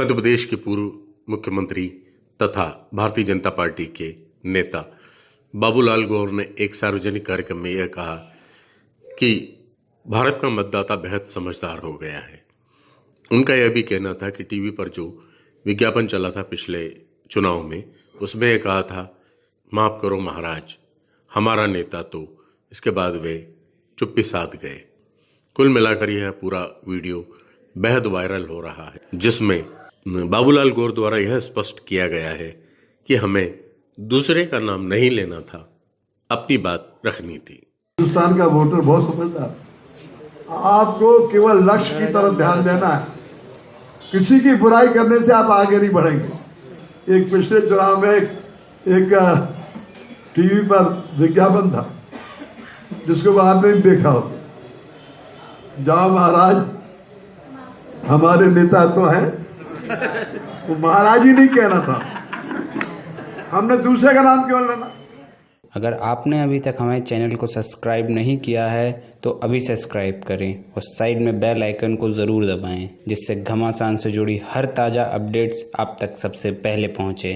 मध्य प्रदेश के पूर्व मुख्यमंत्री तथा भारतीय जनता पार्टी के नेता बाबूलाल गौर ने एक सार्वजनिक कार्यक्रम में यह कहा कि भारत का मतदाता बेहद समझदार हो गया है। उनका यह भी कहना था कि टीवी पर जो विज्ञापन चला था पिछले चुनाव में, उसमें यह कहा था, माफ़ करो महाराज, हमारा नेता तो इसके बाद वे चुप्पी साध गए। कुल मिलाकर यह पूरा वीडियो बेहद वायरल हो रहा है, जिसमें बाबूलाल गौर द्वारा यह स्पष्ट किया गया है कि हमें दूसरे का नाम नहीं लेना था अपनी बात रखनी थी। हिंदुस्तान का वोटर बहुत समझदार आपको केवल लक्ष्य की तरफ़ ध्यान देना है। किसी की बुराई करने से आप आगे नहीं बढ़ेंगे। एक पिछले चुनाव में एक, एक टीवी पर विज्ञापन था जिसको आपने देखा हो जाओ महाराज हमारे नेता तो हैं वो महाराज ही नहीं कहना था। हमने दूसरे का नाम क्यों लेना? अगर आपने अभी तक हमारे चैनल को सब्सक्राइब नहीं किया है तो अभी सब्सक्राइब करें और साइड में बेल आइकन को ज़रूर दबाएँ, जिससे घमासान से जुड़ी हर ताज़ा अपडेट्स आप तक सबसे पहले पहुँचे।